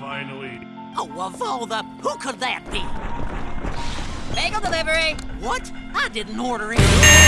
finally. Oh, of all the... Who could that be? Bagel delivery. What? I didn't order it.